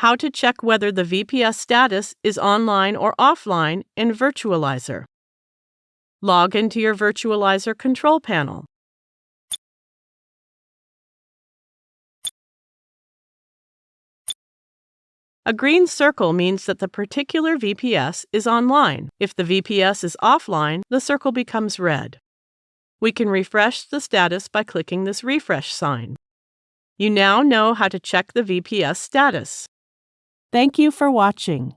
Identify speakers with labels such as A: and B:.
A: How to check whether the VPS status is online or offline in Virtualizor. Log into your Virtualizor control panel. A green circle means that the particular VPS is online. If the VPS is offline, the circle becomes red. We can refresh the status by clicking this refresh sign. You now know how to check the VPS status. Thank you for watching.